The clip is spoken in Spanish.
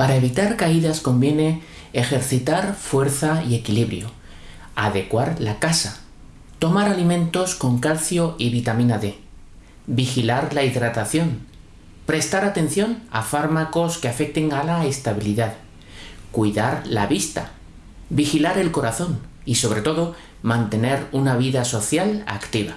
Para evitar caídas conviene ejercitar fuerza y equilibrio, adecuar la casa, tomar alimentos con calcio y vitamina D, vigilar la hidratación, prestar atención a fármacos que afecten a la estabilidad, cuidar la vista, vigilar el corazón y sobre todo mantener una vida social activa.